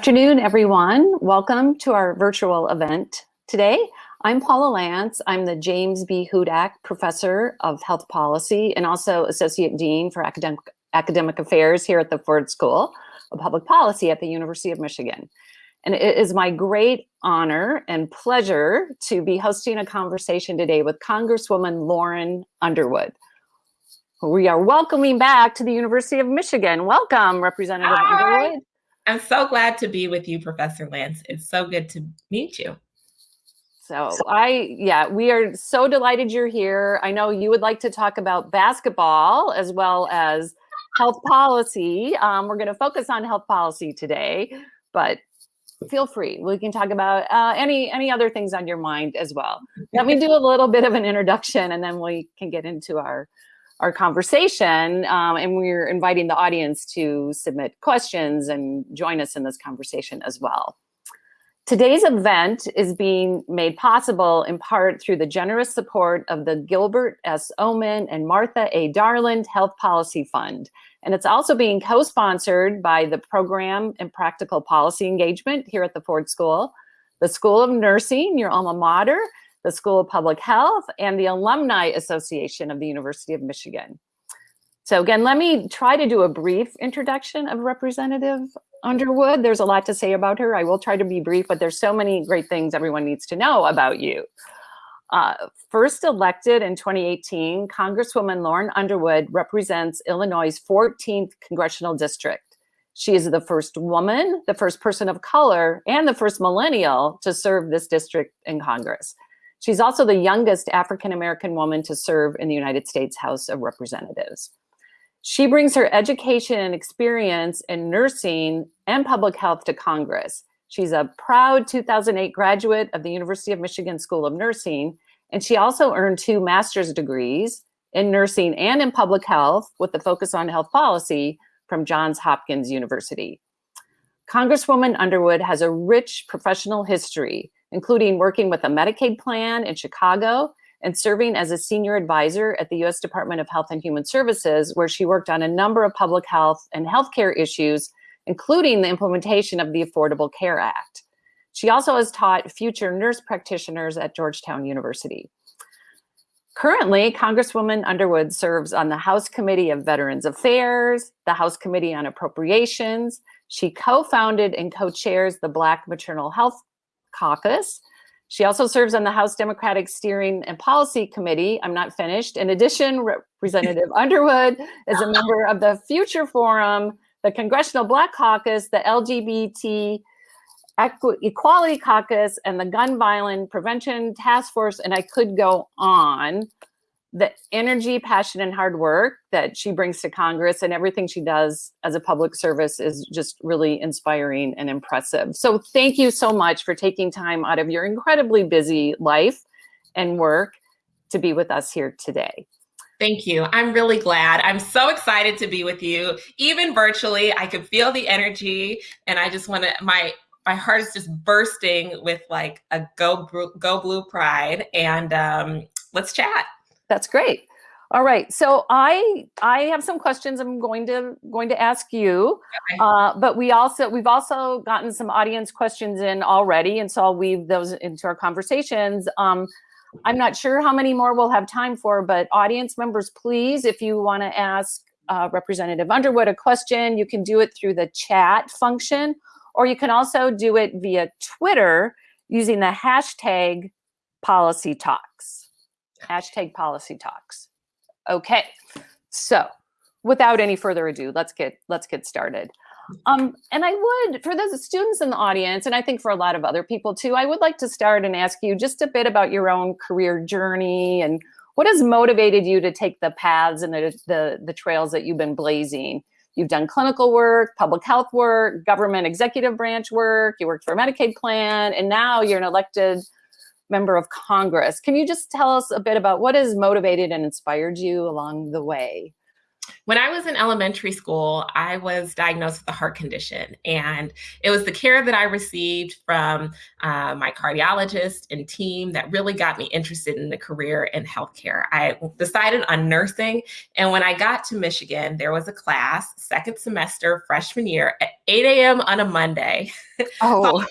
afternoon, everyone. Welcome to our virtual event today. I'm Paula Lantz. I'm the James B. Hudson Professor of Health Policy and also Associate Dean for Academic, Academic Affairs here at the Ford School of Public Policy at the University of Michigan. And it is my great honor and pleasure to be hosting a conversation today with Congresswoman Lauren Underwood. We are welcoming back to the University of Michigan. Welcome, Representative Hi. Underwood. I'm so glad to be with you, Professor Lantz. It's so good to meet you. So I, yeah, we are so delighted you're here. I know you would like to talk about basketball as well as health policy. Um, we're going to focus on health policy today, but feel free. We can talk about uh, any any other things on your mind as well. Let me do a little bit of an introduction, and then we can get into our our conversation. Um, and we're inviting the audience to submit questions and join us in this conversation as well. Today's event is being made possible in part through the generous support of the Gilbert S. Omenn and Martha A. Darling Health Policy Fund. And it's also being co-sponsored by the Program and Practical Policy Engagement here at the Ford School, the School of Nursing, your alma mater, the School of Public Health, and the Alumni Association of the University of Michigan. So again, let me try to do a brief introduction of Representative Underwood. There's a lot to say about her. I will try to be brief, but there's so many great things everyone needs to know about you. Uh, first elected in 2018, Congresswoman Lauren Underwood represents Illinois' 14th congressional district. She is the first woman, the first person of color, and the first millennial to serve this district in Congress. She's also the youngest African-American woman to serve in the United States House of Representatives. She brings her education and experience in nursing and public health to Congress. She's a proud 2008 graduate of the University of Michigan School of Nursing, and she also earned two master's degrees in nursing and in public health with the focus on health policy from Johns Hopkins University. Congresswoman Underwood has a rich professional history including working with a Medicaid plan in Chicago and serving as a senior advisor at the U.S. Department of Health and Human Services, where she worked on a number of public health and healthcare issues, including the implementation of the Affordable Care Act. She also has taught future nurse practitioners at Georgetown University. Currently, Congresswoman Underwood serves on the House Committee of Veterans Affairs, the House Committee on Appropriations. She co-founded and co-chairs the Black Maternal Health Caucus. She also serves on the House Democratic Steering and Policy Committee. I'm not finished. In addition, Representative Underwood is a member of the Future Forum, the Congressional Black Caucus, the LGBT Equality Caucus, and the Gun Violence Prevention Task Force, and I could go on the energy, passion, and hard work that she brings to Congress and everything she does as a public service is just really inspiring and impressive. So thank you so much for taking time out of your incredibly busy life and work to be with us here today. Thank you. I'm really glad. I'm so excited to be with you. Even virtually, I could feel the energy and I just want to, my my heart is just bursting with like a go go blue pride and um, let's chat. That's great. All right, so I I have some questions I'm going to going to ask you, okay. uh, but we also we've also gotten some audience questions in already, and so I'll weave those into our conversations. Um, I'm not sure how many more we'll have time for, but audience members, please, if you want to ask uh, Representative Underwood a question, you can do it through the chat function, or you can also do it via Twitter using the hashtag Policy Talks hashtag policy talks. Okay, so without any further ado, let's get let's get started. Um, and I would, for those students in the audience, and I think for a lot of other people too, I would like to start and ask you just a bit about your own career journey and what has motivated you to take the paths and the, the, the trails that you've been blazing. You've done clinical work, public health work, government executive branch work, you worked for a Medicaid plan, and now you're an elected member of Congress. Can you just tell us a bit about what has motivated and inspired you along the way? When I was in elementary school, I was diagnosed with a heart condition, and it was the care that I received from uh, my cardiologist and team that really got me interested in the career in healthcare. I decided on nursing, and when I got to Michigan, there was a class, second semester, freshman year, at 8 a.m. on a Monday. Oh,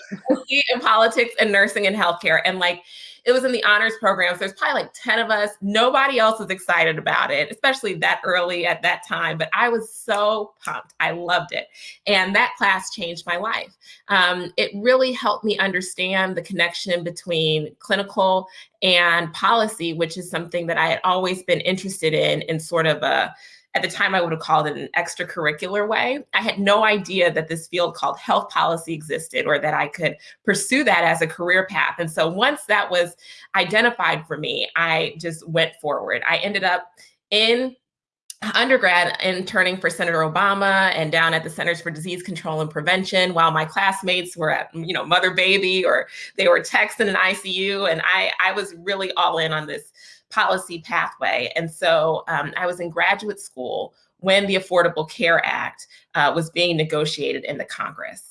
in politics and nursing and healthcare, and like it was in the honors program. So there's probably like 10 of us. Nobody else was excited about it, especially that early at that time. But I was so pumped. I loved it. And that class changed my life. Um, it really helped me understand the connection between clinical and policy, which is something that I had always been interested in, in sort of a at the time I would have called it an extracurricular way. I had no idea that this field called health policy existed or that I could pursue that as a career path. And so once that was identified for me, I just went forward. I ended up in undergrad interning for Senator Obama and down at the Centers for Disease Control and Prevention while my classmates were at, you know, mother baby or they were texting in an ICU. And I, I was really all in on this policy pathway. And so um, I was in graduate school when the Affordable Care Act uh, was being negotiated in the Congress.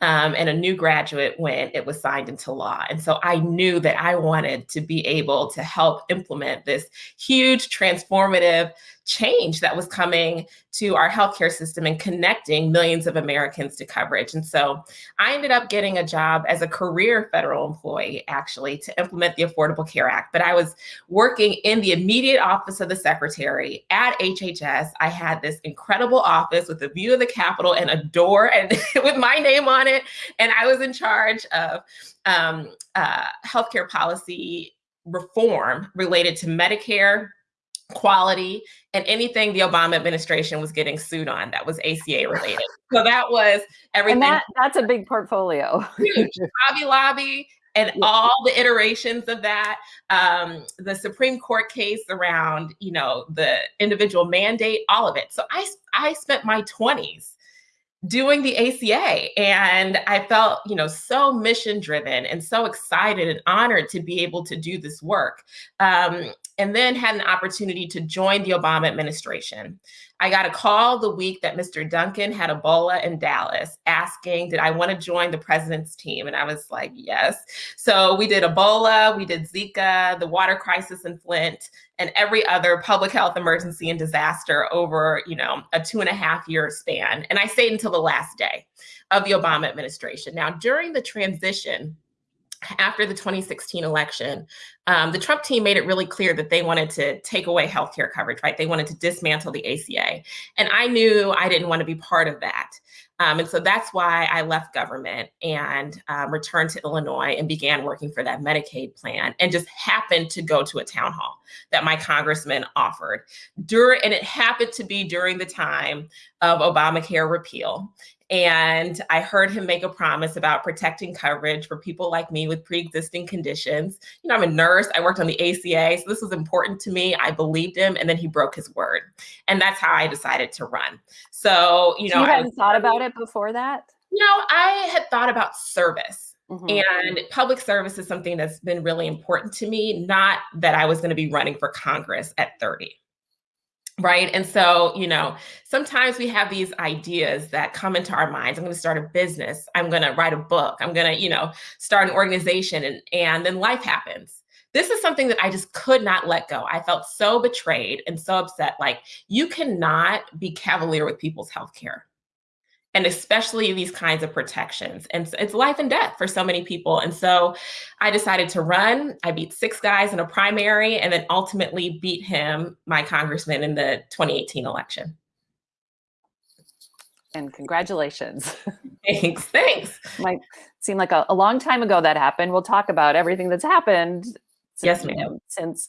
Um, and a new graduate when it was signed into law. And so I knew that I wanted to be able to help implement this huge transformative change that was coming to our healthcare system and connecting millions of Americans to coverage. And so I ended up getting a job as a career federal employee, actually, to implement the Affordable Care Act. But I was working in the immediate office of the secretary at HHS. I had this incredible office with a view of the Capitol and a door and with my name on it. And I was in charge of um, uh, healthcare policy reform related to Medicare, quality, and anything the Obama administration was getting sued on that was ACA related. so that was everything. And that, that's a big portfolio. Hobby Lobby and yeah. all the iterations of that, um, the Supreme Court case around, you know, the individual mandate, all of it. So I, I spent my 20s doing the ACA. And I felt, you know, so mission driven and so excited and honored to be able to do this work. Um, and then had an opportunity to join the Obama administration. I got a call the week that Mr. Duncan had Ebola in Dallas asking, did I want to join the president's team? And I was like, yes. So we did Ebola, we did Zika, the water crisis in Flint, and every other public health emergency and disaster over, you know, a two and a half year span. And I stayed until the last day of the Obama administration. Now, during the transition, after the 2016 election, um, the Trump team made it really clear that they wanted to take away healthcare coverage, right? They wanted to dismantle the ACA. And I knew I didn't want to be part of that. Um, and so that's why I left government and um, returned to Illinois and began working for that Medicaid plan and just happened to go to a town hall that my congressman offered. During, and it happened to be during the time of Obamacare repeal. And I heard him make a promise about protecting coverage for people like me with pre-existing conditions. You know, I'm a nurse, I worked on the ACA, so this was important to me. I believed him, and then he broke his word. And that's how I decided to run. So, you know, you hadn't thought about it before that? You know, I had thought about service. Mm-hmm. And public service is something that's been really important to me, not that I was going to be running for Congress at 30 right and so you know sometimes we have these ideas that come into our minds i'm going to start a business i'm going to write a book i'm going to you know start an organization and and then life happens this is something that i just could not let go i felt so betrayed and so upset like you cannot be cavalier with people's health care and especially these kinds of protections. And it's life and death for so many people. And so I decided to run. I beat six guys in a primary and then ultimately beat him, my congressman, in the 2018 election. And congratulations. Thanks. Thanks. Might seem like a, a long time ago that happened. We'll talk about everything that's happened yes, ma'am. Since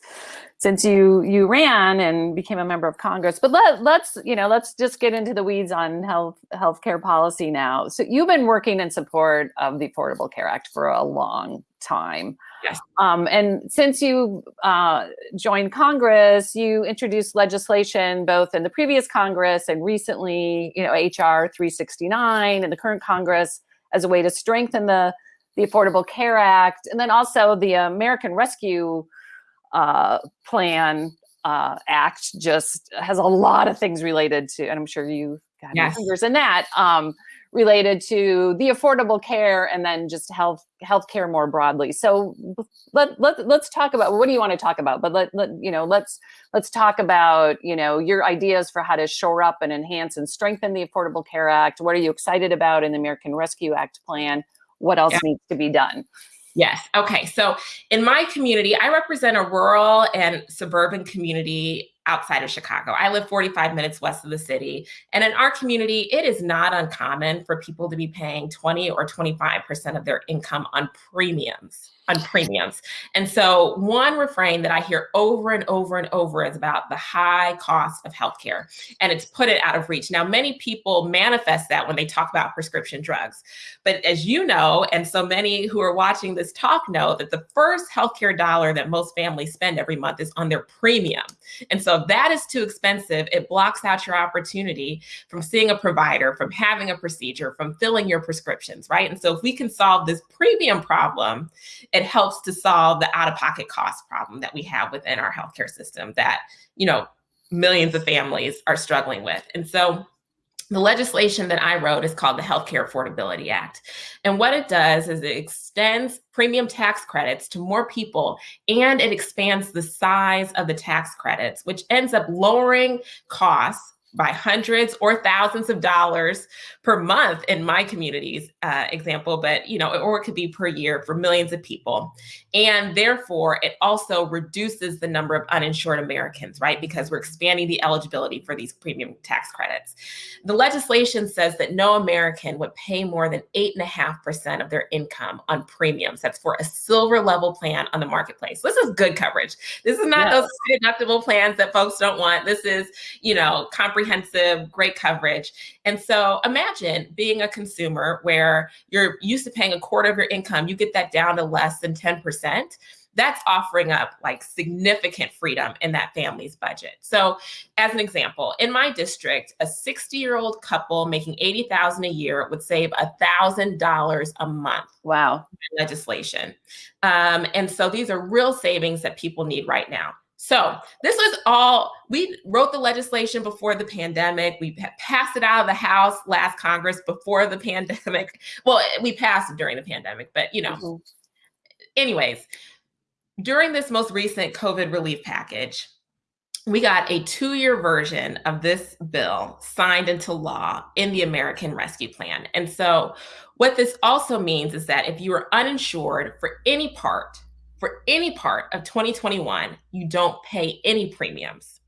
since you you ran and became a member of Congress, but let let's you know let's just get into the weeds on health healthcare policy now. So you've been working in support of the Affordable Care Act for a long time. Yes. Um, and since you uh, joined Congress, you introduced legislation both in the previous Congress and recently, you know, HR 369 in the current Congress as a way to strengthen the the Affordable Care Act, and then also the American Rescue uh, Plan uh, Act just has a lot of things related to, and I'm sure you got yes. fingers in that. Um, related to the affordable care and then just health healthcare more broadly. So let, let let's talk about what do you want to talk about? But let, let you know let's let's talk about you know your ideas for how to shore up and enhance and strengthen the Affordable Care Act. What are you excited about in the American Rescue Act plan? What else yeah. needs to be done? Yes. Okay. So in my community, I represent a rural and suburban community outside of Chicago. I live 45 minutes west of the city. And in our community, it is not uncommon for people to be paying 20 or 25% of their income on premiums on premiums. And so one refrain that I hear over and over and over is about the high cost of healthcare and it's put it out of reach. Now, many people manifest that when they talk about prescription drugs. But as you know, and so many who are watching this talk know that the first healthcare dollar that most families spend every month is on their premium. And so if that is too expensive, it blocks out your opportunity from seeing a provider, from having a procedure, from filling your prescriptions, right? And so if we can solve this premium problem, it helps to solve the out-of-pocket cost problem that we have within our healthcare system that, you know, millions of families are struggling with. And so the legislation that I wrote is called the Healthcare Affordability Act. And what it does is it extends premium tax credits to more people and it expands the size of the tax credits, which ends up lowering costs by hundreds or thousands of dollars per month in my community's uh, example, but you know, or it could be per year for millions of people. And therefore, it also reduces the number of uninsured Americans, right? Because we're expanding the eligibility for these premium tax credits. The legislation says that no American would pay more than 8.5% of their income on premiums. That's for a silver level plan on the marketplace. This is good coverage. This is not yes. those deductible plans that folks don't want. This is, you know, comprehensive, great coverage. And so imagine being a consumer where you're used to paying a quarter of your income, you get that down to less than 10% that's offering up like significant freedom in that family's budget. So as an example, in my district, a 60 year old couple making 80,000 a year would save $1,000 a month. Wow. Legislation. Um, and so these are real savings that people need right now. So this was all, we wrote the legislation before the pandemic. We passed it out of the House last Congress before the pandemic. Well, we passed it during the pandemic, but you know, mm -hmm. anyways, during this most recent COVID relief package, we got a two-year version of this bill signed into law in the American Rescue Plan. And so what this also means is that if you are uninsured for any part for any part of 2021, you don't pay any premiums.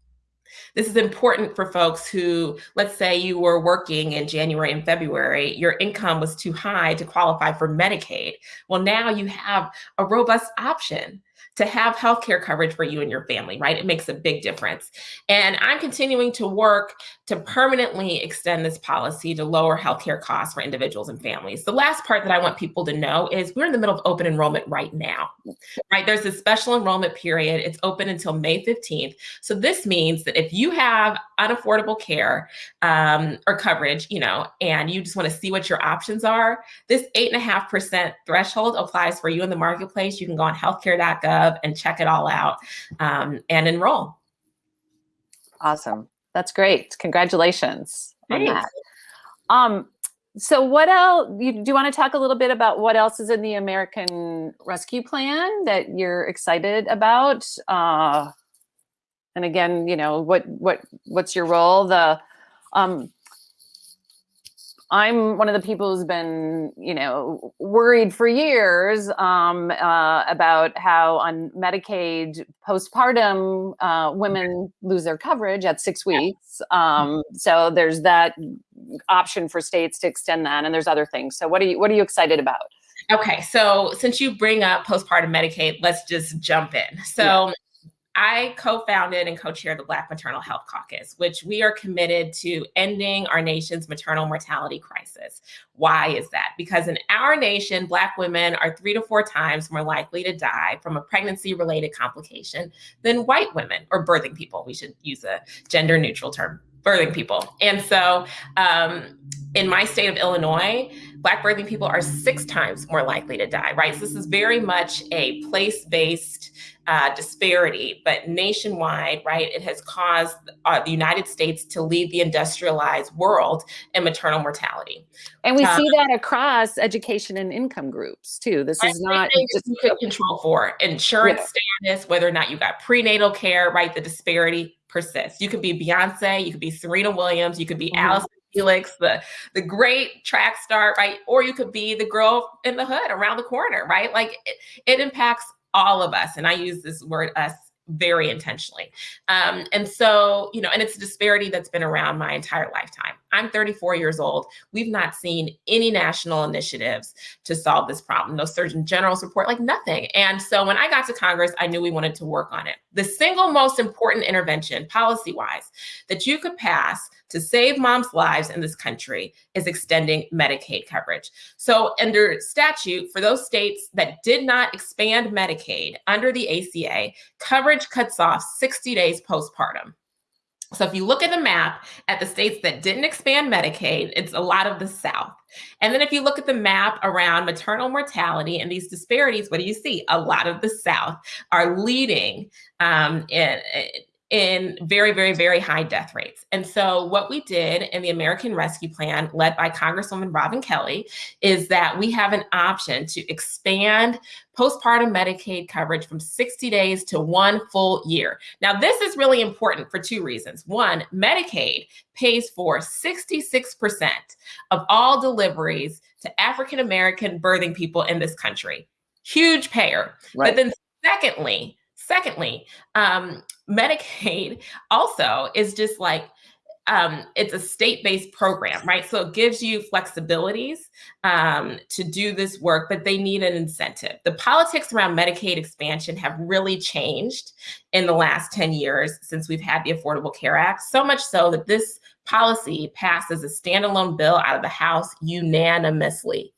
This is important for folks who, let's say you were working in January and February, your income was too high to qualify for Medicaid. Well, now you have a robust option to have healthcare coverage for you and your family, right? It makes a big difference. And I'm continuing to work to permanently extend this policy to lower healthcare costs for individuals and families. The last part that I want people to know is we're in the middle of open enrollment right now, right? There's a special enrollment period. It's open until May 15th. So this means that if you have unaffordable care um, or coverage, you know, and you just want to see what your options are, this 8.5% threshold applies for you in the marketplace. You can go on healthcare.gov and check it all out um, and enroll. Awesome. That's great. Congratulations Thanks. on that. Um, so what else, you, do you want to talk a little bit about what else is in the American Rescue Plan that you're excited about? Uh, and again, you know, what, what, what's your role? The, um, I'm one of the people who's been, you know, worried for years um, uh, about how on Medicaid postpartum uh, women lose their coverage at six weeks. Um, so there's that option for states to extend that, and there's other things. So what are you what are you excited about? Okay, so since you bring up postpartum Medicaid, let's just jump in. So yeah. I co-founded and co-chair the Black Maternal Health Caucus, which we are committed to ending our nation's maternal mortality crisis. Why is that? Because in our nation, Black women are three to four times more likely to die from a pregnancy-related complication than white women or birthing people. We should use a gender-neutral term birthing people. And so um, in my state of Illinois, Black birthing people are six times more likely to die, right? So this is very much a place-based uh, disparity, but nationwide, right, it has caused uh, the United States to lead the industrialized world in maternal mortality. And we um, see that across education and income groups too. This is not just control for insurance yeah. status, whether or not you got prenatal care, right? The disparity persists. You could be Beyonce, you could be Serena Williams, you could be mm -hmm. Allyson Felix, the the great track star, right? Or you could be the girl in the hood around the corner, right? Like it, it impacts all of us. And I use this word us very intentionally. Um, and so, you know, and it's a disparity that's been around my entire lifetime. I'm 34 years old. We've not seen any national initiatives to solve this problem. No Surgeon General's report, like nothing. And so when I got to Congress, I knew we wanted to work on it. The single most important intervention, policy wise, that you could pass to save moms' lives in this country is extending Medicaid coverage. So under statute, for those states that did not expand Medicaid under the ACA, coverage cuts off 60 days postpartum. So if you look at the map at the states that didn't expand Medicaid, it's a lot of the South. And then if you look at the map around maternal mortality and these disparities, what do you see? A lot of the South are leading um, in, in very, very, very high death rates. And so what we did in the American Rescue Plan, led by Congresswoman Robin Kelly, is that we have an option to expand postpartum Medicaid coverage from 60 days to one full year. Now, this is really important for two reasons. One, Medicaid pays for 66% of all deliveries to African-American birthing people in this country. Huge payer. Right. But then secondly, Secondly, um, Medicaid also is just like um, it's a state-based program, right? So it gives you flexibilities um, to do this work, but they need an incentive. The politics around Medicaid expansion have really changed in the last 10 years since we've had the Affordable Care Act, so much so that this policy passed as a standalone bill out of the House unanimously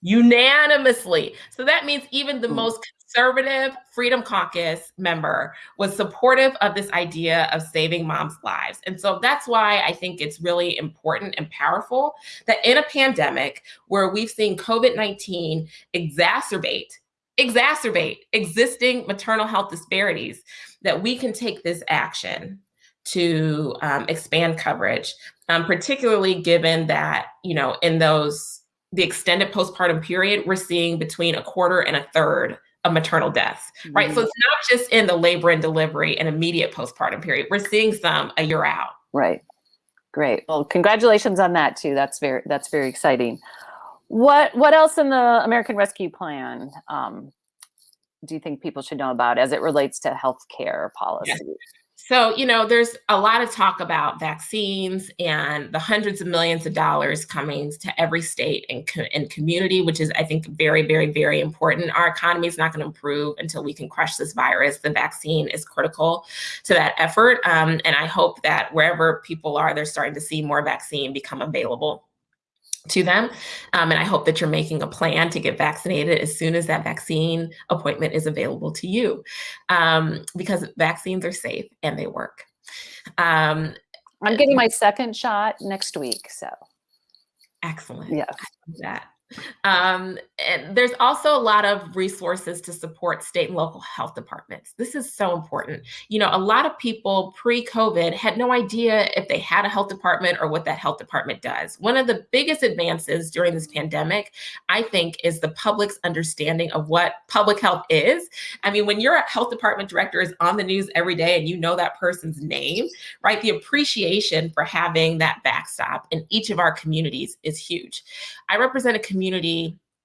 unanimously. So that means even the hmm. most conservative Freedom Caucus member was supportive of this idea of saving moms' lives. And so that's why I think it's really important and powerful that in a pandemic where we've seen COVID 19 exacerbate exacerbate existing maternal health disparities that we can take this action to um, expand coverage, um, particularly given that, you know, in those, the extended postpartum period, we're seeing between a quarter and a third of maternal deaths, right? Mm -hmm. So it's not just in the labor and delivery and immediate postpartum period. We're seeing some a year out. Right. Great. Well, congratulations on that too. That's very that's very exciting. What what else in the American Rescue Plan um, do you think people should know about as it relates to healthcare policy? So, you know, there's a lot of talk about vaccines and the hundreds of millions of dollars coming to every state and, co and community, which is, I think, very, very, very important. Our economy is not going to improve until we can crush this virus. The vaccine is critical to that effort. Um, and I hope that wherever people are, they're starting to see more vaccine become available to them. Um, and I hope that you're making a plan to get vaccinated as soon as that vaccine appointment is available to you um, because vaccines are safe and they work. Um, I'm getting my second shot next week. So excellent. Yeah. That. Um, and there's also a lot of resources to support state and local health departments. This is so important. You know, a lot of people pre-COVID had no idea if they had a health department or what that health department does. One of the biggest advances during this pandemic, I think, is the public's understanding of what public health is. I mean, when your health department director is on the news every day and you know that person's name, right? The appreciation for having that backstop in each of our communities is huge. I represent a community,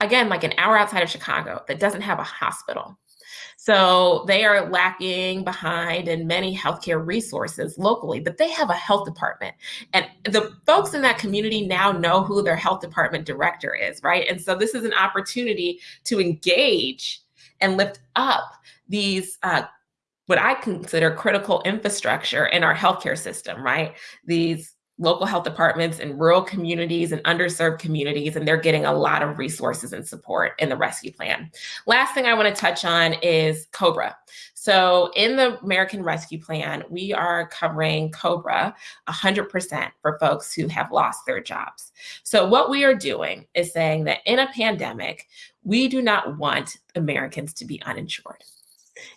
again, like an hour outside of Chicago that doesn't have a hospital. So they are lacking behind in many healthcare resources locally, but they have a health department. And the folks in that community now know who their health department director is, right? And so this is an opportunity to engage and lift up these uh, what I consider critical infrastructure in our healthcare system, right? These local health departments in rural communities and underserved communities, and they're getting a lot of resources and support in the rescue plan. Last thing I want to touch on is COBRA. So in the American Rescue Plan, we are covering COBRA 100% for folks who have lost their jobs. So what we are doing is saying that in a pandemic, we do not want Americans to be uninsured.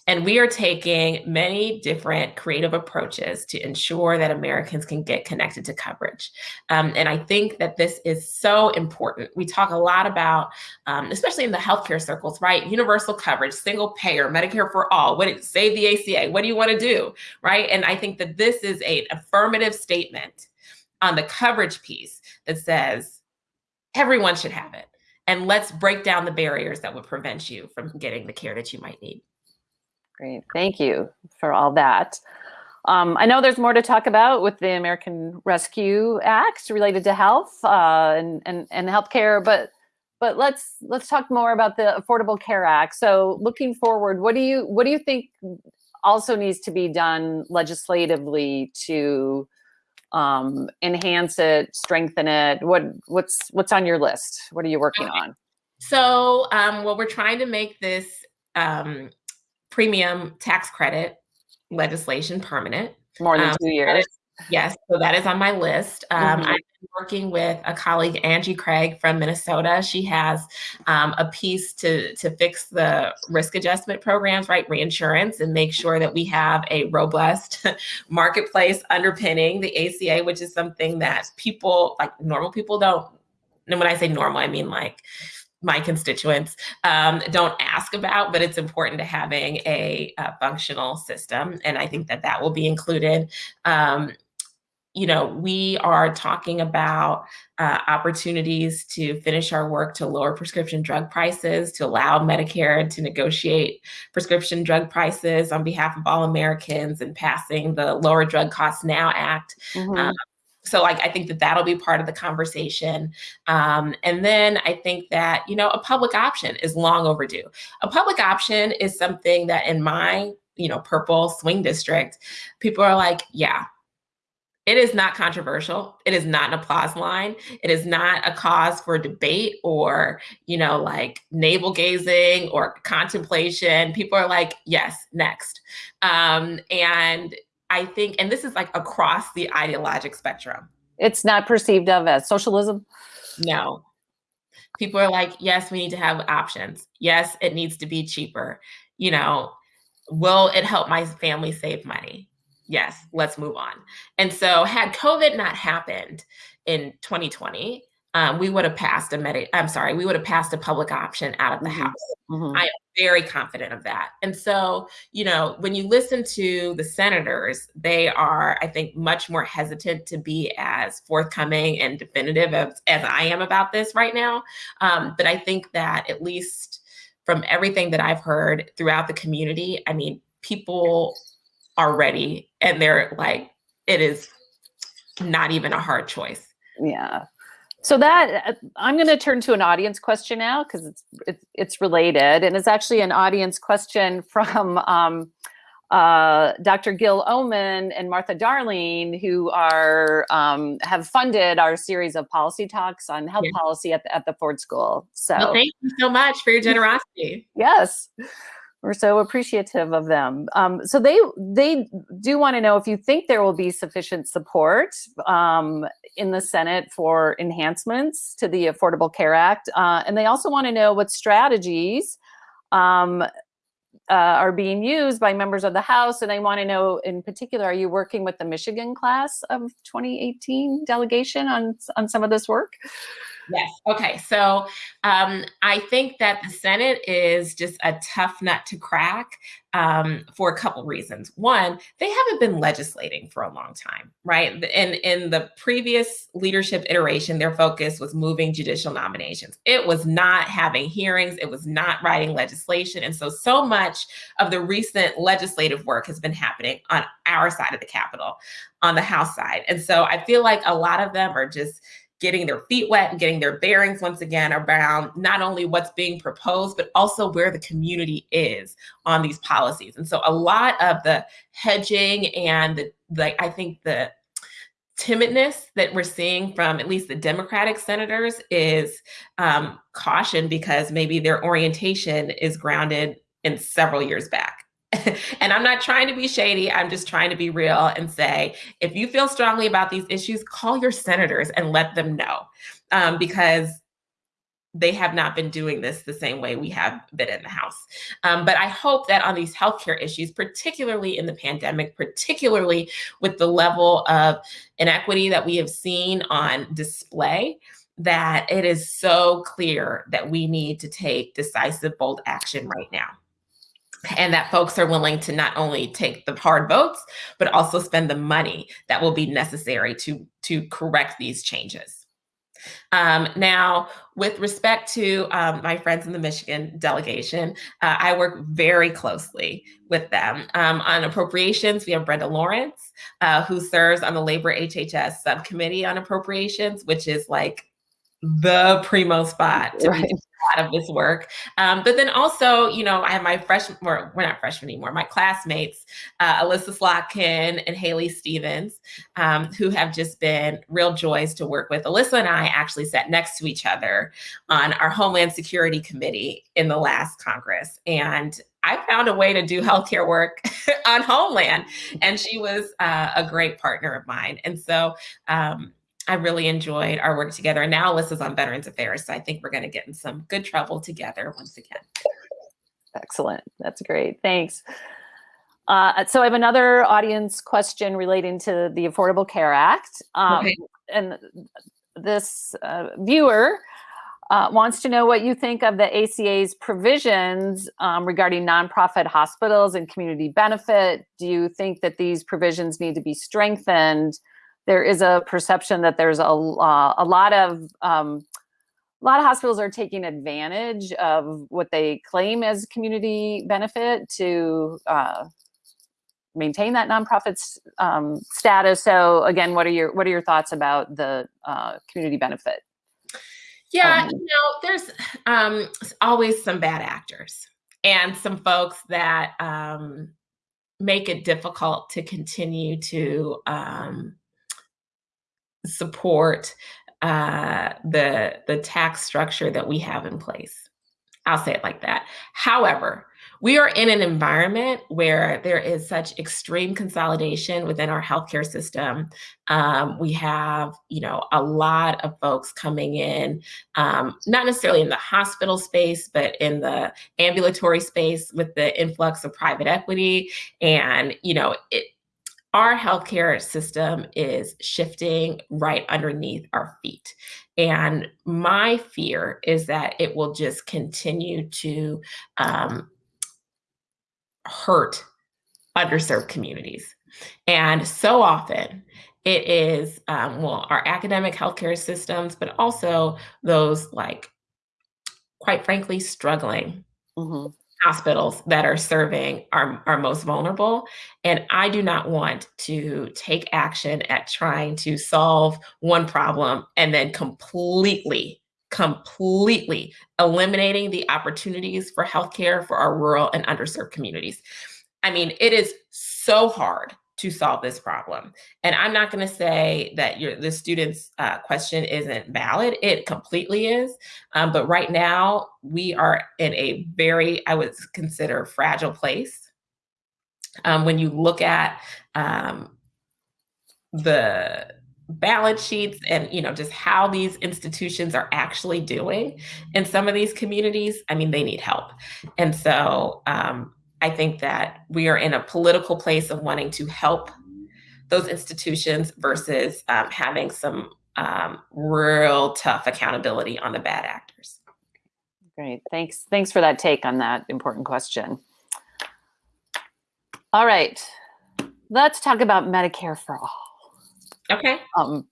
And we are taking many different creative approaches to ensure that Americans can get connected to coverage. Um, and I think that this is so important. We talk a lot about, um, especially in the healthcare circles, right? Universal coverage, single payer, Medicare for all, what it, save the ACA, what do you want to do, right? And I think that this is an affirmative statement on the coverage piece that says everyone should have it. And let's break down the barriers that would prevent you from getting the care that you might need. Great, thank you for all that. Um, I know there's more to talk about with the American Rescue Act related to health uh, and, and, and healthcare, but but let's let's talk more about the Affordable Care Act. So looking forward, what do you what do you think also needs to be done legislatively to um, enhance it, strengthen it? What what's what's on your list? What are you working on? So um, well, we're trying to make this um, premium tax credit legislation permanent. More than um, two years. Is, yes, so that is on my list. Um, mm-hmm. I'm working with a colleague, Angie Craig from Minnesota. She has um, a piece to to fix the risk adjustment programs, right, reinsurance, and make sure that we have a robust marketplace underpinning the ACA, which is something that people like normal people don't. And when I say normal, I mean like my constituents um, don't ask about, but it's important to having a, a, functional system. And I think that that will be included. Um, you know, we are talking about uh, opportunities to finish our work to lower prescription drug prices, to allow Medicare to negotiate prescription drug prices on behalf of all Americans and passing the Lower Drug Costs Now Act. Mm -hmm. um, so like i think that that'll be part of the conversation. Um, and then i think that you know a public option is long overdue. A public option is something that in my you know purple swing district people are like yeah it is not controversial. It is not an applause line. It is not a cause for debate or you know like navel gazing or contemplation. People are like yes next. Um, and I think, and this is like across the ideologic spectrum. It's not perceived of as socialism? No. People are like, yes, we need to have options. Yes, it needs to be cheaper. You know, will it help my family save money? Yes, let's move on. And so, had COVID not happened in 2020, um, we would have passed a med. I'm sorry, we would have passed a public option out of the mm-hmm. House. Mm-hmm. I am very confident of that. And so, you know, when you listen to the senators, they are, I think, much more hesitant to be as forthcoming and definitive as, as I am about this right now. Um, but I think that at least from everything that I've heard throughout the community, I mean, people are ready and they're like, it is not even a hard choice. Yeah. So that uh, I'm going to turn to an audience question now because it's, it's, it's related, and it's actually an audience question from um, uh, Dr. Gil Omenn and Martha Darling, who are um, have funded our series of policy talks on health yeah. policy at the, at the Ford School. So well, thank you so much for your generosity. Yes. We're so appreciative of them. Um, so they they do want to know if you think there will be sufficient support um, in the Senate for enhancements to the Affordable Care Act, uh, and they also want to know what strategies um, uh, are being used by members of the House, and they want to know, in particular, are you working with the Michigan class of 2018 delegation on on some of this work? Yes. Okay. So um, I think that the Senate is just a tough nut to crack um, for a couple reasons. One, they haven't been legislating for a long time, right? In in the previous leadership iteration, their focus was moving judicial nominations. It was not having hearings. It was not writing legislation, and so so much of the recent legislative work has been happening on our side of the Capitol, on the House side, and so I feel like a lot of them are just getting their feet wet and getting their bearings once again around not only what's being proposed, but also where the community is on these policies. And so a lot of the hedging and the, like, I think the timidness that we're seeing from at least the Democratic senators is um, caution because maybe their orientation is grounded in several years back. and I'm not trying to be shady. I'm just trying to be real and say, if you feel strongly about these issues, call your senators and let them know. Um, because they have not been doing this the same way we have been in the House. Um, but I hope that on these healthcare issues, particularly in the pandemic, particularly with the level of inequity that we have seen on display, that it is so clear that we need to take decisive, bold action right now. And that folks are willing to not only take the hard votes, but also spend the money that will be necessary to, to correct these changes. Um, now, with respect to um, my friends in the Michigan delegation, uh, I work very closely with them. Um, on appropriations, we have Brenda Lawrence, uh, who serves on the Labor HHS subcommittee on appropriations, which is like the primo spot to right. a lot of this work. Um, but then also, you know, I have my freshman, we're, we're not freshmen anymore, my classmates, uh, Elissa Slotkin and Haley Stevens, um, who have just been real joys to work with. Elissa and I actually sat next to each other on our Homeland Security Committee in the last Congress. And I found a way to do healthcare work on Homeland. And she was uh, a great partner of mine. And so, um, I really enjoyed our work together. And now Elissa's on Veterans Affairs. So I think we're going to get in some good trouble together once again. Excellent. That's great. Thanks. Uh, so I have another audience question relating to the Affordable Care Act. Um, okay. And this uh, viewer uh, wants to know what you think of the ACA's provisions um, regarding nonprofit hospitals and community benefit. Do you think that these provisions need to be strengthened? There is a perception that there's a, uh, a lot of um, a lot of hospitals are taking advantage of what they claim as community benefit to uh, maintain that nonprofit um, status. So again, what are your what are your thoughts about the uh, community benefit? Yeah, um, you know, there's um, always some bad actors and some folks that um, make it difficult to continue to um, support uh, the the tax structure that we have in place. I'll say it like that. However, we are in an environment where there is such extreme consolidation within our healthcare system. Um, we have, you know, a lot of folks coming in, um, not necessarily in the hospital space, but in the ambulatory space with the influx of private equity. And, you know, it, our healthcare system is shifting right underneath our feet. And my fear is that it will just continue to um, hurt underserved communities. And so often it is, um, well, our academic healthcare systems, but also those like, quite frankly, struggling mm-hmm hospitals that are serving our, our most vulnerable. And I do not want to take action at trying to solve one problem and then completely, completely eliminating the opportunities for healthcare for our rural and underserved communities. I mean, it is so hard to solve this problem. And I'm not going to say that your the student's uh, question isn't valid. It completely is. Um, but right now, we are in a very, I would consider, fragile place. Um, when you look at um, the balance sheets and you know just how these institutions are actually doing in some of these communities i mean they need help and so um, I think that we are in a political place of wanting to help those institutions versus um, having some um, real tough accountability on the bad actors. Great, thanks. Thanks for that take on that important question. All right, let's talk about Medicare for all. Okay. Um,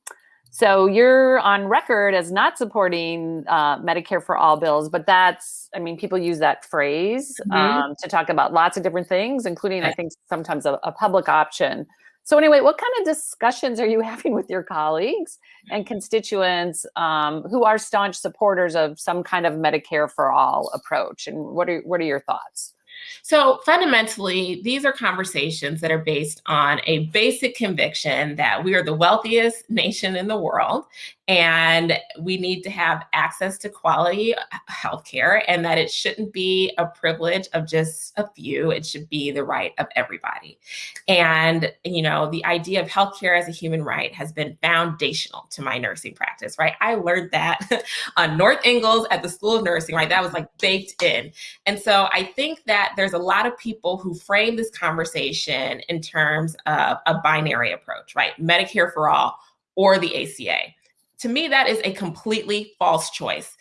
so you're on record as not supporting uh, Medicare for all bills, but that's, I mean, people use that phrase mm-hmm. um, to talk about lots of different things, including, I think, sometimes a, a, public option. So anyway, what kind of discussions are you having with your colleagues and constituents um, who are staunch supporters of some kind of Medicare for all approach? And what are what are your thoughts? So fundamentally, these are conversations that are based on a basic conviction that we are the wealthiest nation in the world and we need to have access to quality healthcare and that it shouldn't be a privilege of just a few. It should be the right of everybody. And you know the idea of healthcare as a human right has been foundational to my nursing practice right? I learned that on north ingalls at the school of nursing right? That was like baked in. And so i think that there's a lot of people who frame this conversation in terms of a binary approach right medicare for all or the ACA to me, that is a completely false choice.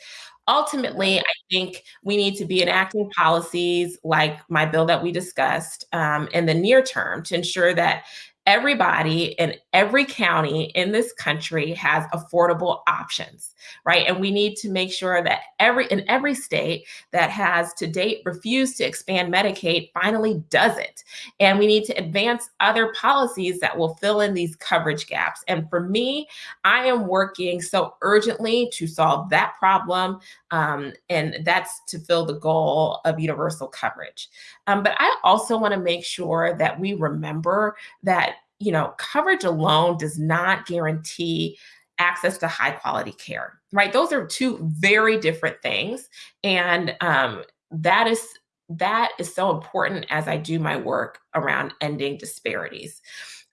Ultimately, I think we need to be enacting policies like my bill that we discussed um, in the near term to ensure that everybody in every county in this country has affordable options right? And we need to make sure that every in every state that has to date refused to expand medicaid finally does it and we need to advance other policies that will fill in these coverage gaps. And for me i am working so urgently to solve that problem um, and that's to fill the goal of universal coverage. Um, but i also want to make sure that we remember that you know, coverage alone does not guarantee access to high quality care, right? Those are two very different things. And um, that is that is so important as I do my work around ending disparities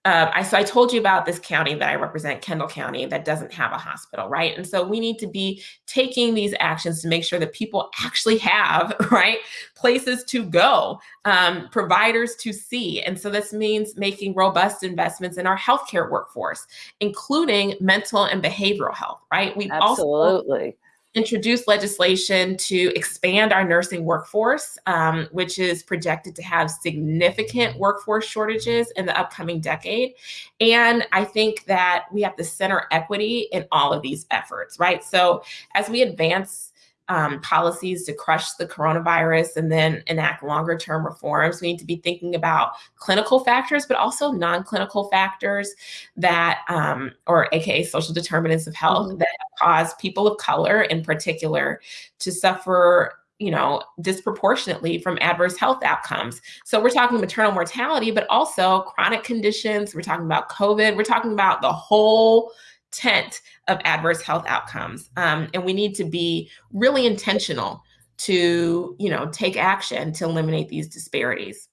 uh, I, so I told you about this county that I represent, Kendall County, that doesn't have a hospital, right? And so we need to be taking these actions to make sure that people actually have, right, places to go, um, providers to see. And so this means making robust investments in our healthcare workforce, including mental and behavioral health, right? We absolutely. Also, introduced legislation to expand our nursing workforce, um, which is projected to have significant workforce shortages in the upcoming decade. And I think that we have to center equity in all of these efforts, right? So as we advance um, policies to crush the coronavirus and then enact longer term reforms. We need to be thinking about clinical factors, but also non clinical factors that, um, or AKA social determinants of health, mm-hmm. that cause people of color in particular to suffer you know, disproportionately from adverse health outcomes. So we're talking maternal mortality, but also chronic conditions. We're talking about COVID. We're talking about the whole tent of adverse health outcomes. Um, and we need to be really intentional to, you know, take action to eliminate these disparities.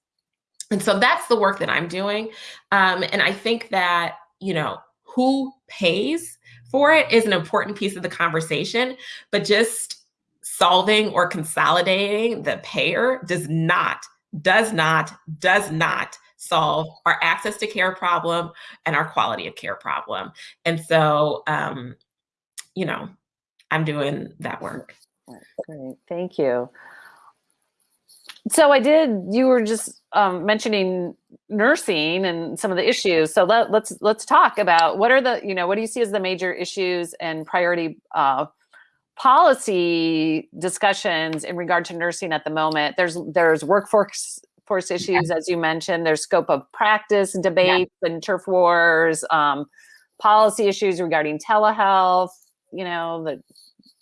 And so that's the work that I'm doing. Um, and I think that, you know, who pays for it is an important piece of the conversation, but just solving or consolidating the payer does not, does not, does not solve our access to care problem and our quality of care problem. And so, um, you know, I'm doing that work. Great, thank you. So I did. You were just um, mentioning nursing and some of the issues. So let, let's let's talk about what are the you know what do you see as the major issues and priority uh, policy discussions in regard to nursing at the moment. There's there's workforce force issues, yeah. as you mentioned. There's scope of practice debates yeah. and turf wars, um, policy issues regarding telehealth. You know that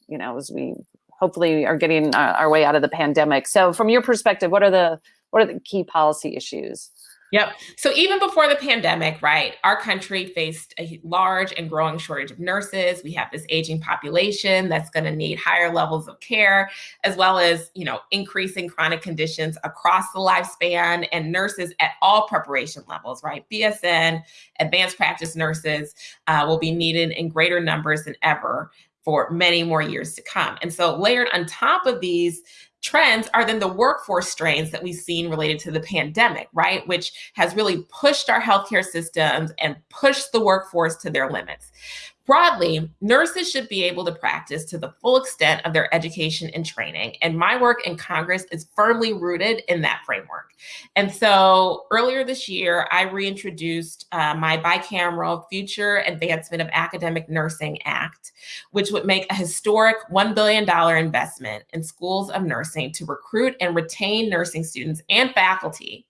you know as we hopefully are getting uh, our way out of the pandemic. So, from your perspective, what are the what are the key policy issues? Yep. So even before the pandemic, right, our country faced a large and growing shortage of nurses. We have this aging population that's going to need higher levels of care, as well as, you know, increasing chronic conditions across the lifespan and nurses at all preparation levels, right? BSN, advanced practice nurses uh, will be needed in greater numbers than ever for many more years to come. And so layered on top of these trends are then the workforce strains that we've seen related to the pandemic, right? Which has really pushed our healthcare systems and pushed the workforce to their limits. Broadly, nurses should be able to practice to the full extent of their education and training. And my work in Congress is firmly rooted in that framework. And so earlier this year, I reintroduced uh, my bicameral Future Advancement of Academic Nursing Act, which would make a historic $1 billion investment in schools of nursing to recruit and retain nursing students and faculty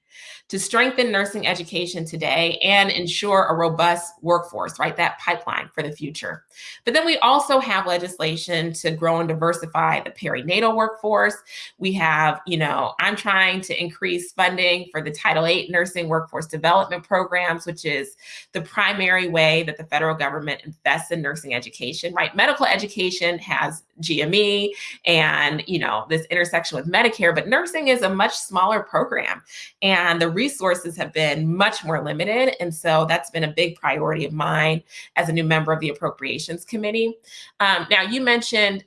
to strengthen nursing education today and ensure a robust workforce, right? That pipeline for the future. But then we also have legislation to grow and diversify the perinatal workforce. We have, you know, I'm trying to increase funding for the Title VIII nursing workforce development programs, which is the primary way that the federal government invests in nursing education, right? Medical education has GME and, you know, this intersection with Medicare, but nursing is a much smaller program and the resources have been much more limited. And so that's been a big priority of mine as a new member of the Appropriations Committee. Um, now, you mentioned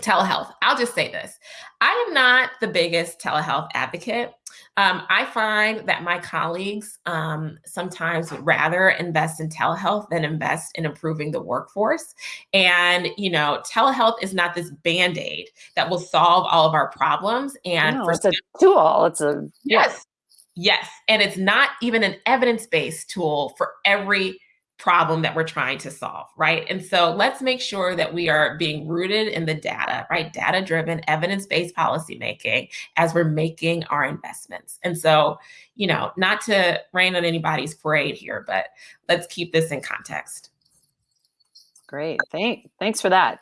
telehealth. I'll just say this I am not the biggest telehealth advocate. Um, I find that my colleagues um, sometimes would rather invest in telehealth than invest in improving the workforce. And, you know, telehealth is not this band aid that will solve all of our problems. And No, for it's a tool. It's a Yes. Yes. And it's not even an evidence based tool for every problem that we're trying to solve, right? And so let's make sure that we are being rooted in the data, right? Data driven, evidence based policymaking as we're making our investments. And so, you know, not to rain on anybody's parade here, but let's keep this in context. Great. Thank, thanks for that.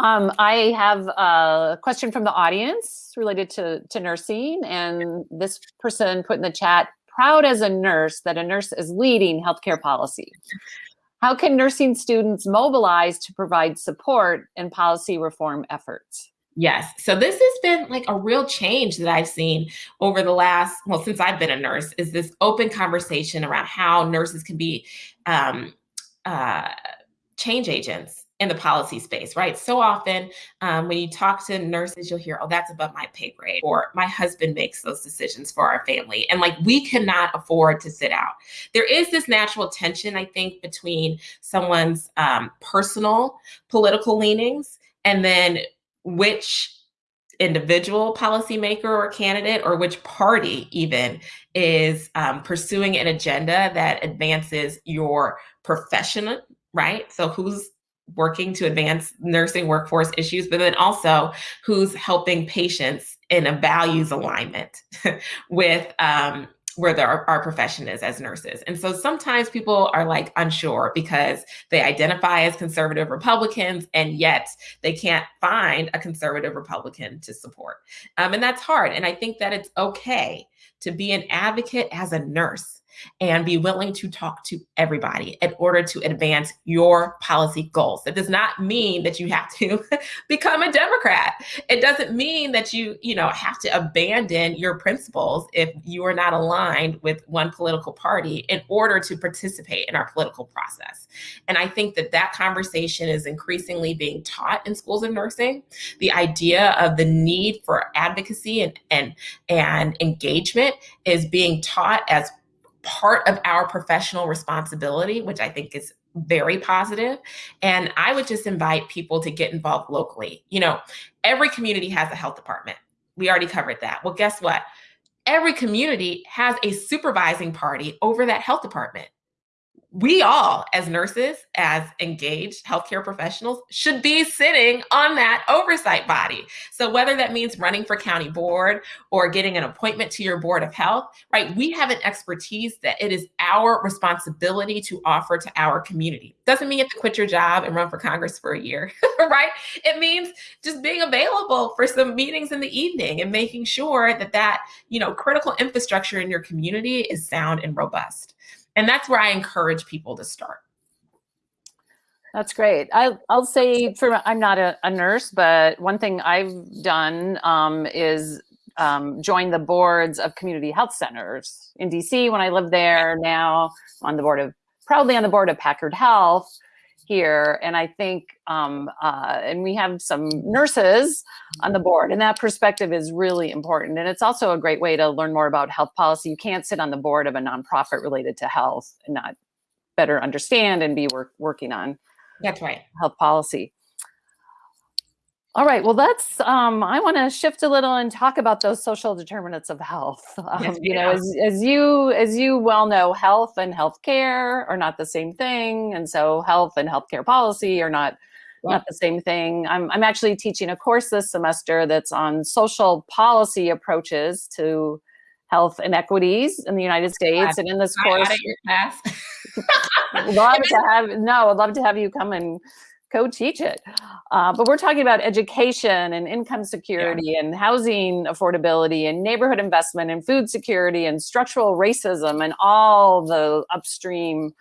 Um, I have a question from the audience related to, to nursing, and this person put in the chat, proud as a nurse that a nurse is leading healthcare policy. How can nursing students mobilize to provide support in policy reform efforts? Yes. So this has been like a real change that I've seen over the last, well, since I've been a nurse, is this open conversation around how nurses can be um, uh, change agents in the policy space, right? So often um, when you talk to nurses, you'll hear, oh, that's above my pay grade, or my husband makes those decisions for our family. And like, we cannot afford to sit out. There is this natural tension, I think, between someone's um, personal political leanings and then which individual policymaker or candidate or which party even is um, pursuing an agenda that advances your profession right so who's working to advance nursing workforce issues, but then also who's helping patients in a values alignment with um, where the, our, our profession is as nurses. And so sometimes people are like unsure because they identify as conservative Republicans and yet they can't find a conservative Republican to support. Um, and that's hard. And I think that it's okay to be an advocate as a nurse and be willing to talk to everybody in order to advance your policy goals. That does not mean that you have to become a Democrat. It doesn't mean that you, you know, have to abandon your principles if you are not aligned with one political party in order to participate in our political process. And I think that that conversation is increasingly being taught in schools of nursing. The idea of the need for advocacy and and and engagement is being taught as part of our professional responsibility, which I think is very positive. And I would just invite people to get involved locally. You know, every community has a health department. We already covered that. Well, guess what? Every community has a supervising party over that health department we all, as nurses, as engaged healthcare professionals, should be sitting on that oversight body. So, whether that means running for county board or getting an appointment to your board of health, right? We have an expertise that it is our responsibility to offer to our community. Doesn't mean you have to quit your job and run for Congress for a year, right? It means just being available for some meetings in the evening and making sure that that, you know, critical infrastructure in your community is sound and robust. And that's where I encourage people to start. That's great. I, will say for I'm not a, a, nurse, but one thing I've done um, is um, join the boards of community health centers in DC when I lived there. Now on the board of proudly on the board of Packard Health here. And I think, um, uh, and we have some nurses on the board, and that perspective is really important. And it's also a great way to learn more about health policy. You can't sit on the board of a nonprofit related to health and not better understand and be work, working on that's right health policy. All right. Well, that's. Um, I want to shift a little and talk about those social determinants of health. Um, yes, you know, as, as you as you well know, health and healthcare are not the same thing, and so health and healthcare policy are not not the same thing. I'm I'm actually teaching a course this semester that's on social policy approaches to health inequities in the United States. And in this course, love to have no, I'd love to have you come and co-teach it. Uh, but we're talking about education and income security yeah. and housing affordability and neighborhood investment and food security and structural racism and all the upstream,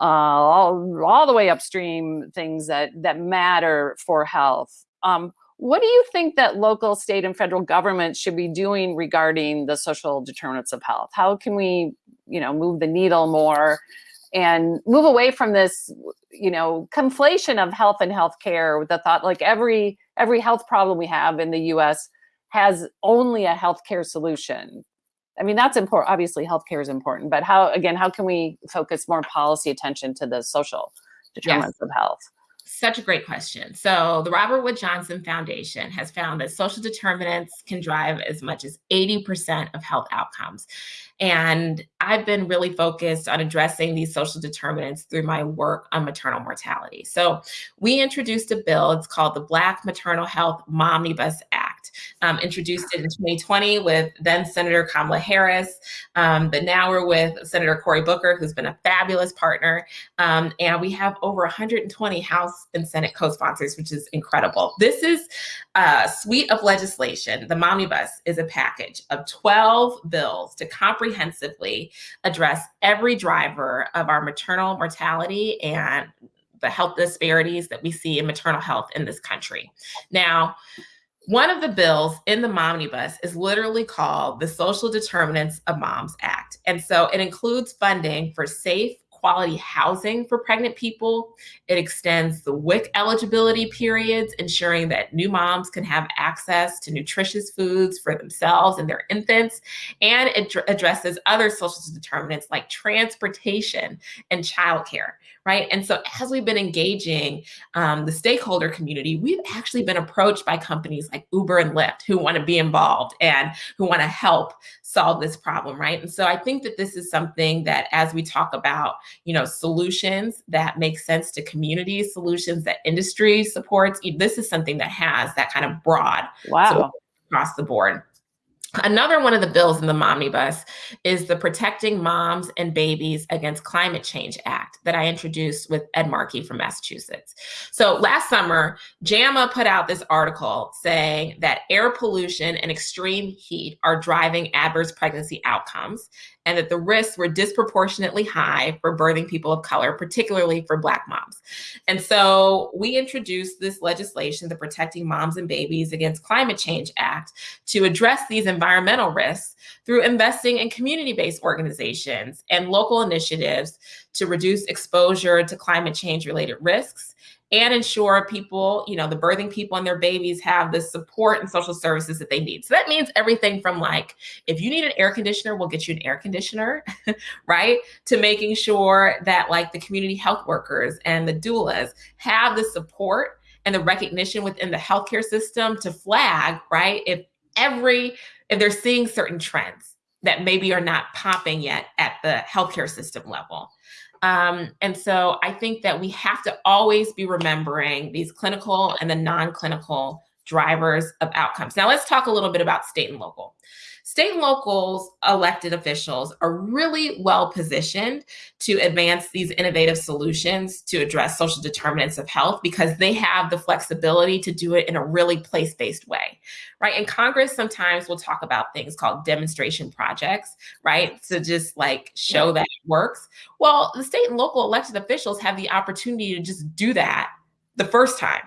uh, all, all the way upstream things that, that matter for health. Um, what do you think that local, state, and federal governments should be doing regarding the social determinants of health? How can we, you know, move the needle more and move away from this, you know, conflation of health and healthcare with the thought like every every health problem we have in the U.S. has only a healthcare solution. I mean, that's important. Obviously, healthcare is important, but how again, how can we focus more policy attention to the social determinants yes. of health? Such a great question. So, the Robert Wood Johnson Foundation has found that social determinants can drive as much as 80% of health outcomes. And I've been really focused on addressing these social determinants through my work on maternal mortality. So, we introduced a bill, it's called the Black Maternal Health Momnibus Act, um, introduced it in 2020 with then Senator Kamala Harris. Um, but now we're with Senator Cory Booker, who's been a fabulous partner. Um, and we have over 120 House and Senate co sponsors, which is incredible. This is a suite of legislation. The Momnibus is a package of 12 bills to comprehensively address every driver of our maternal mortality and the health disparities that we see in maternal health in this country. Now, one of the bills in the Momnibus is literally called the Social Determinants of Moms Act. And so it includes funding for safe, quality housing for pregnant people. It extends the WIC eligibility periods, ensuring that new moms can have access to nutritious foods for themselves and their infants. And it addresses other social determinants like transportation and childcare, right? And so as we've been engaging um, the stakeholder community, we've actually been approached by companies like Uber and Lyft who want to be involved and who want to help solve this problem, right? And so I think that this is something that as we talk about, you know, solutions that make sense to communities, solutions that industry supports, this is something that has that kind of broad wow. across the board. Another one of the bills in the Momnibus is the Protecting Moms and Babies Against Climate Change Act that I introduced with Ed Markey from Massachusetts. So last summer, JAMA put out this article saying that air pollution and extreme heat are driving adverse pregnancy outcomes and that the risks were disproportionately high for birthing people of color, particularly for Black moms. And so we introduced this legislation, the Protecting Moms and Babies Against Climate Change Act, to address these environmental risks through investing in community-based organizations and local initiatives to reduce exposure to climate change related risks and ensure people, you know, the birthing people and their babies have the support and social services that they need. So that means everything from like, if you need an air conditioner, we'll get you an air conditioner, right? To making sure that like the community health workers and the doulas have the support and the recognition within the healthcare system to flag, right? If every, if they're seeing certain trends that maybe are not popping yet at the healthcare system level. Um, and so I think that we have to always be remembering these clinical and the non-clinical drivers of outcomes. Now let's talk a little bit about state and local. State and locals elected officials are really well positioned to advance these innovative solutions to address social determinants of health because they have the flexibility to do it in a really place-based way, right? And Congress sometimes will talk about things called demonstration projects, right? To just like show yeah. that it works. Well, the state and local elected officials have the opportunity to just do that the first time,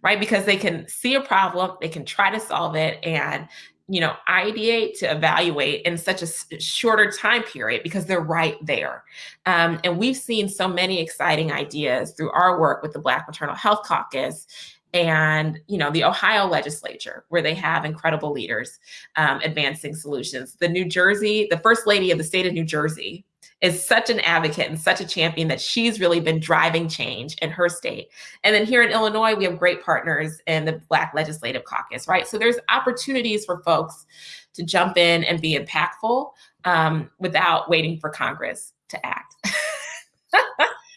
right? Because they can see a problem, they can try to solve it, and you know, ideate to evaluate in such a shorter time period because they're right there. Um, and we've seen so many exciting ideas through our work with the Black Maternal Health Caucus and you know the ohio legislature where they have incredible leaders um, advancing solutions the new jersey the first lady of the state of new jersey is such an advocate and such a champion that she's really been driving change in her state. And then here in Illinois, we have great partners in the Black Legislative Caucus, right? So there's opportunities for folks to jump in and be impactful um, without waiting for Congress to act.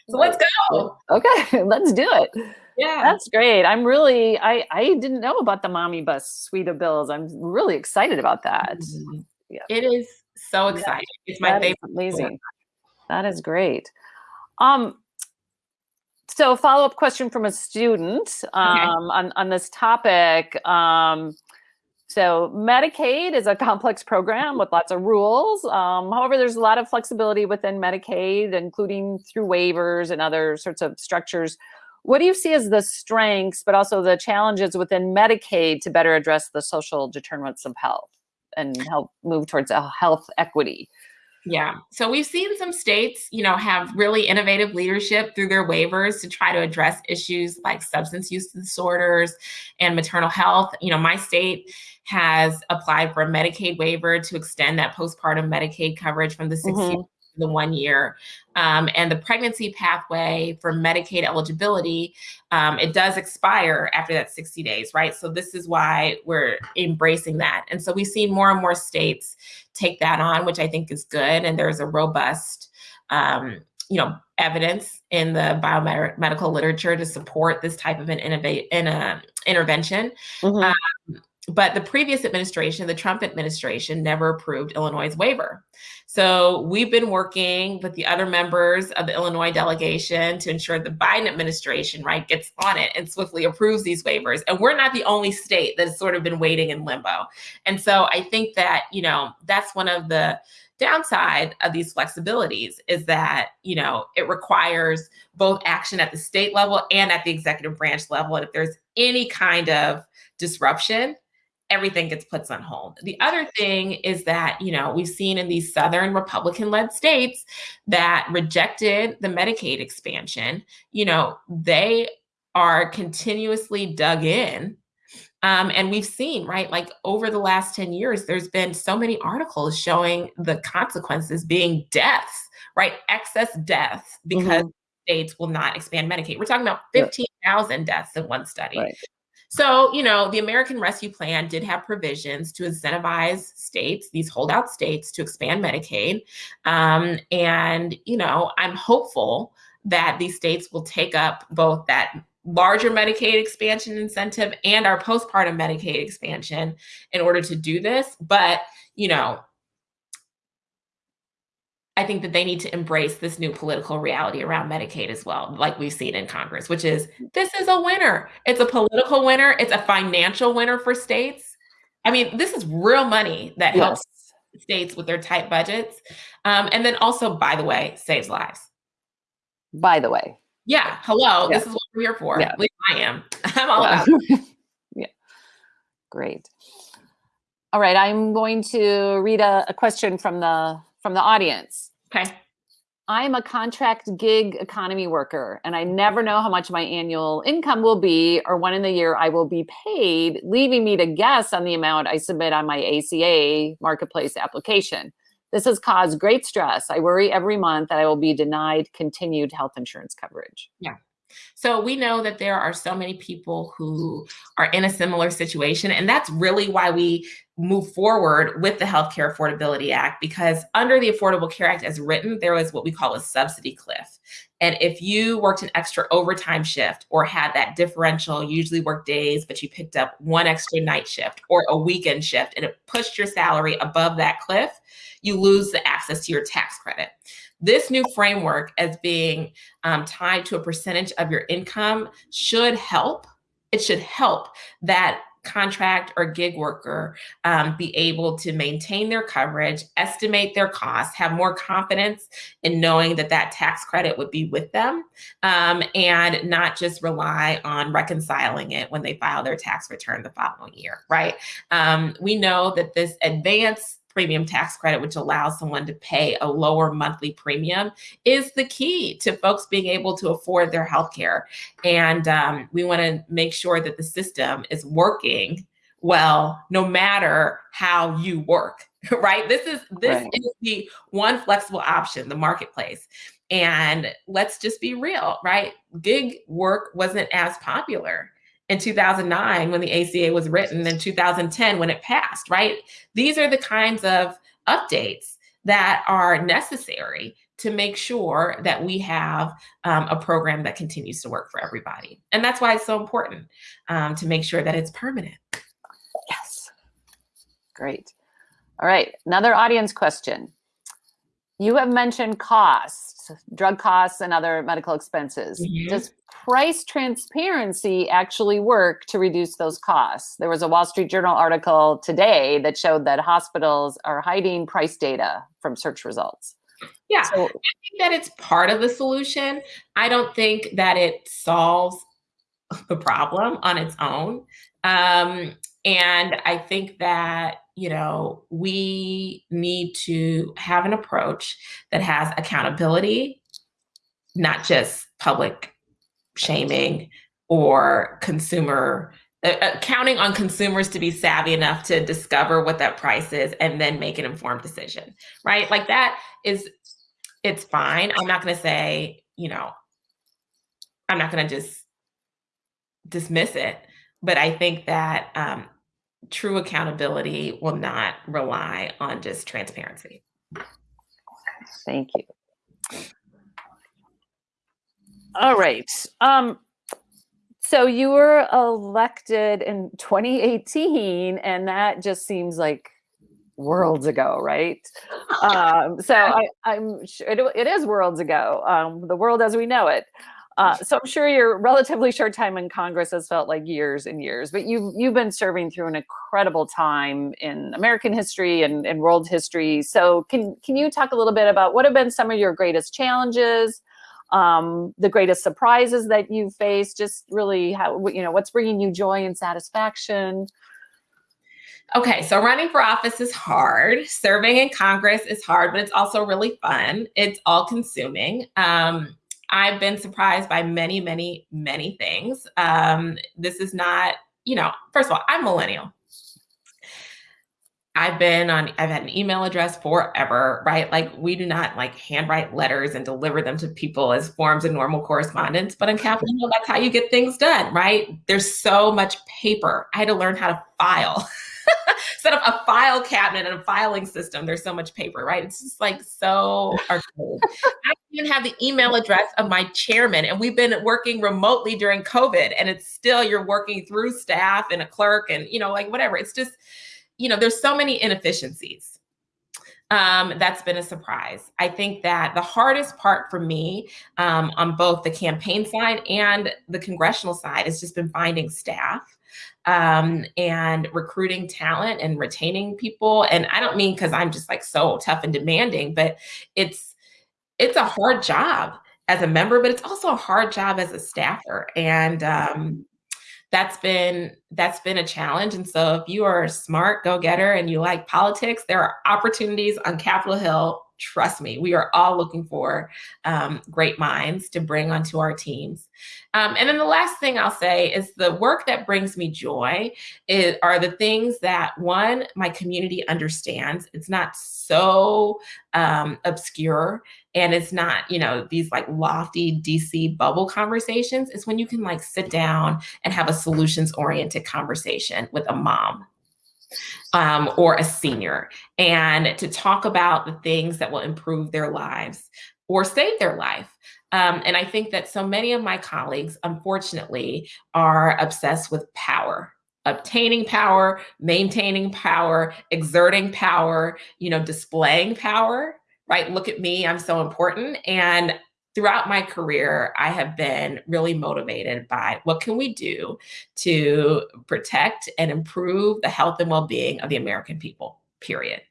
so let's go. Okay, let's do it. Yeah. That's great. I'm really, I, I didn't know about the Momnibus suite of bills. I'm really excited about that. Mm -hmm. Yeah. It is So excited. Yeah, it's my favorite. amazing. That is great. Um, so follow-up question from a student um, okay. on, on this topic. Um, so Medicaid is a complex program with lots of rules. Um, however, there's a lot of flexibility within Medicaid, including through waivers and other sorts of structures. What do you see as the strengths, but also the challenges within Medicaid to better address the social determinants of health and help move towards a health equity? Yeah. So we've seen some states, you know, have really innovative leadership through their waivers to try to address issues like substance use disorders and maternal health. You know, my state has applied for a Medicaid waiver to extend that postpartum Medicaid coverage from the 60 mm-hmm the one year. Um, and the pregnancy pathway for Medicaid eligibility, um, it does expire after that 60 days, right? So this is why we're embracing that. And so we've seen more and more states take that on, which I think is good. And there's a robust, um, you know, evidence in the biomedical literature to support this type of an innovate in a intervention. Mm-hmm. Um, but the previous administration, the Trump administration, never approved Illinois' waiver. So we've been working with the other members of the Illinois delegation to ensure the Biden administration, right, gets on it and swiftly approves these waivers. And we're not the only state that has sort of been waiting in limbo. And so I think that, you know, that's one of the downside of these flexibilities is that you know it requires both action at the state level and at the executive branch level and if there's any kind of disruption everything gets put on hold. The other thing is that, you know, we've seen in these Southern Republican led states that rejected the Medicaid expansion, you know, they are continuously dug in. Um, and we've seen, right, like over the last 10 years, there's been so many articles showing the consequences being deaths, right? Excess deaths because mm-hmm. states will not expand Medicaid. We're talking about 15,000 deaths in one study. Right. So, you know, the American Rescue Plan did have provisions to incentivize states, these holdout states, to expand Medicaid. Um, and, you know, I'm hopeful that these states will take up both that larger Medicaid expansion incentive and our postpartum Medicaid expansion in order to do this. But, you know, I think that they need to embrace this new political reality around Medicaid as well, like we've seen in Congress, which is this is a winner. It's a political winner, it's a financial winner for states. I mean, this is real money that yes. helps states with their tight budgets. Um, and then also, by the way, saves lives. By the way. Yeah. Hello. Yeah. This is what we're here for. Yeah. At least I am. I'm all yeah. about Yeah. Great. All right. I'm going to read a, a question from the from the audience. Okay. I'm a contract gig economy worker and I never know how much my annual income will be or when in the year I will be paid, leaving me to guess on the amount I submit on my ACA marketplace application. This has caused great stress. I worry every month that I will be denied continued health insurance coverage. Yeah. So we know that there are so many people who are in a similar situation. And that's really why we move forward with the Healthcare Affordability Act, because under the Affordable Care Act as written, there was what we call a subsidy cliff. And if you worked an extra overtime shift or had that differential, usually work days, but you picked up one extra night shift or a weekend shift and it pushed your salary above that cliff, you lose the access to your tax credit. This new framework, as being um, tied to a percentage of your income, should help. It should help that contract or gig worker um, be able to maintain their coverage, estimate their costs, have more confidence in knowing that that tax credit would be with them, um, and not just rely on reconciling it when they file their tax return the following year, right? Um, we know that this advance premium tax credit, which allows someone to pay a lower monthly premium, is the key to folks being able to afford their health care. And um, we want to make sure that the system is working well, no matter how you work, right? This is this right. is the one flexible option, the marketplace. And let's just be real, right? Gig work wasn't as popular in 2009 when the ACA was written, in 2010 when it passed, right? These are the kinds of updates that are necessary to make sure that we have um, a program that continues to work for everybody. And that's why it's so important um, to make sure that it's permanent. Yes. Great. All right, another audience question. You have mentioned costs, drug costs and other medical expenses. Mm -hmm. Does price transparency actually work to reduce those costs? There was a Wall Street Journal article today that showed that hospitals are hiding price data from search results. Yeah, so, I think that it's part of the solution. I don't think that it solves the problem on its own. Um, and I think that, you know, we need to have an approach that has accountability, not just public shaming or consumer uh, uh, counting on consumers to be savvy enough to discover what that price is and then make an informed decision, right? Like that is, it's fine. I'm not going to say, you know, I'm not going to just dismiss it, but I think that um, true accountability will not rely on just transparency. Thank you. All right. Um, so you were elected in 2018, and that just seems like worlds ago, right? Um, so I, am sure it, it is worlds ago, um, the world as we know it. Uh, so I'm sure your relatively short time in Congress has felt like years and years, but you've you've been serving through an incredible time in American history and, and world history. So can can you talk a little bit about what have been some of your greatest challenges, um, the greatest surprises that you've faced? Just really how you know what's bringing you joy and satisfaction. Okay, so running for office is hard. Serving in Congress is hard, but it's also really fun. It's all consuming. Um, I've been surprised by many, many, many things. Um, this is not, you know, first of all, I'm millennial. I've been on, I've had an email address forever, right? Like we do not like handwrite letters and deliver them to people as forms of normal correspondence, but on Capitol Hill, that's how you get things done, right? There's so much paper. I had to learn how to file. set up a file cabinet and a filing system. There's so much paper, right? It's just like so archaic. I even have the email address of my chairman, and we've been working remotely during COVID, and it's still you're working through staff and a clerk and you know, like whatever. It's just, you know, there's so many inefficiencies. Um, that's been a surprise. I think that the hardest part for me um, on both the campaign side and the congressional side has just been finding staff um, and recruiting talent and retaining people. And I don't mean because I'm just like so tough and demanding, but it's it's a hard job as a member, but it's also a hard job as a staffer. And um, that's been that's been a challenge. And so if you are a smart go-getter and you like politics, there are opportunities on Capitol Hill trust me, we are all looking for um, great minds to bring onto our teams. Um, and then the last thing I'll say is the work that brings me joy is, are the things that one, my community understands. It's not so um, obscure and it's not, you know, these like lofty DC bubble conversations. It's when you can like sit down and have a solutions oriented conversation with a mom um, or a senior and to talk about the things that will improve their lives or save their life. Um, and I think that so many of my colleagues, unfortunately, are obsessed with power obtaining power, maintaining power, exerting power, you know, displaying power, right? Look at me, I'm so important. And throughout my career, I have been really motivated by what can we do to protect and improve the health and well-being of the American people, period.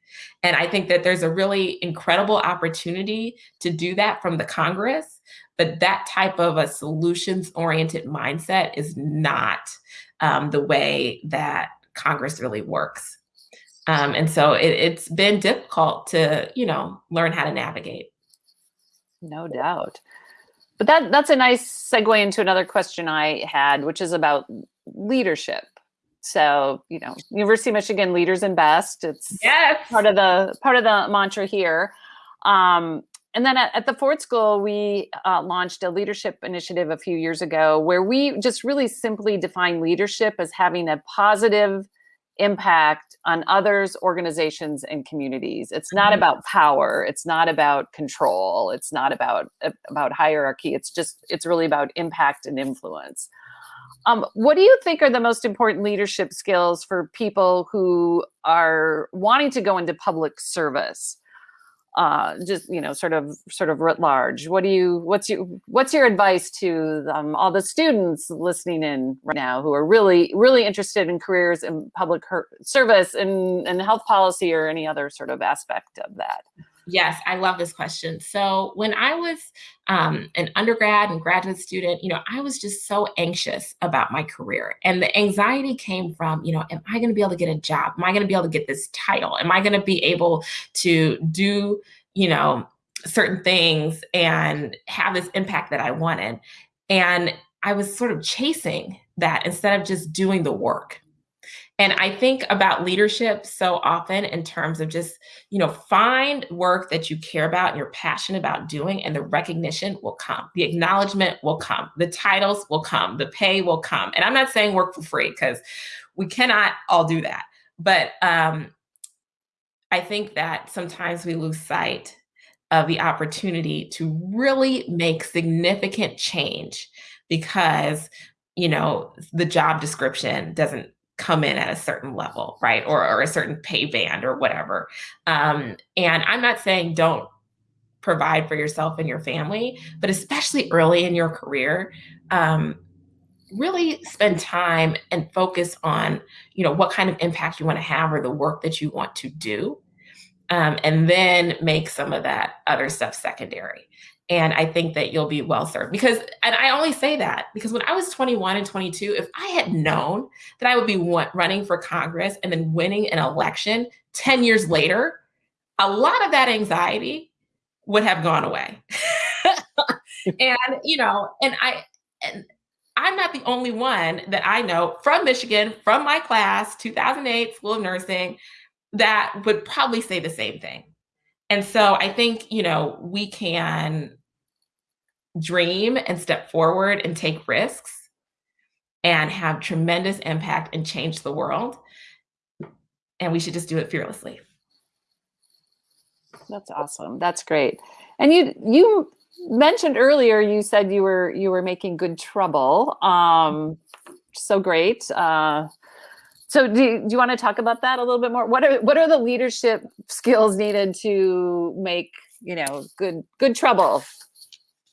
And I think that there's a really incredible opportunity to do that from the Congress, but that type of a solutions-oriented mindset is not um, the way that Congress really works. Um, and so it, it's been difficult to, you know, learn how to navigate. No doubt. But that that's a nice segue into another question I had, which is about leadership. So, you know, University of Michigan leaders and best. It's yes. part of the part of the mantra here. Um, and then at, at, the Ford School, we uh, launched a leadership initiative a few years ago where we just really simply define leadership as having a positive impact on others, organizations, and communities. It's not mm-hmm. about power. It's not about control. It's not about about hierarchy. It's just it's really about impact and influence. Um, what do you think are the most important leadership skills for people who are wanting to go into public service? Uh, just you know, sort of, sort of writ large. What do you? What's your What's your advice to um, all the students listening in right now who are really, really interested in careers in public service and and health policy or any other sort of aspect of that? Yes, I love this question. So when I was um, an undergrad and graduate student, you know, I was just so anxious about my career. And the anxiety came from, you know, am I going to be able to get a job? Am I going to be able to get this title? Am I going to be able to do, you know, certain things and have this impact that I wanted? And I was sort of chasing that instead of just doing the work. And I think about leadership so often in terms of just, you know, find work that you care about and you're passionate about doing, and the recognition will come. The acknowledgement will come. The titles will come. The pay will come. And I'm not saying work for free because we cannot all do that. But um, I think that sometimes we lose sight of the opportunity to really make significant change because you know the job description doesn't come in at a certain level, right? Or, or a certain pay band or whatever. Um, and I'm not saying don't provide for yourself and your family, but especially early in your career, um, really spend time and focus on, you know, what kind of impact you want to have or the work that you want to do. Um, and then make some of that other stuff secondary. And I think that you'll be well served because, and I only say that because when I was 21 and 22, if I had known that I would be running for Congress and then winning an election 10 years later, a lot of that anxiety would have gone away. and, you know, and I, and I'm not the only one that I know from Michigan, from my class, 2008 School of Nursing, that would probably say the same thing. And so I think, you know, we can dream and step forward and take risks and have tremendous impact and change the world. And we should just do it fearlessly. That's awesome. That's great. And you you mentioned earlier you said you were you were making good trouble. Um so great. Uh so do you, do you want to talk about that a little bit more? What are what are the leadership skills needed to make, you know, good good trouble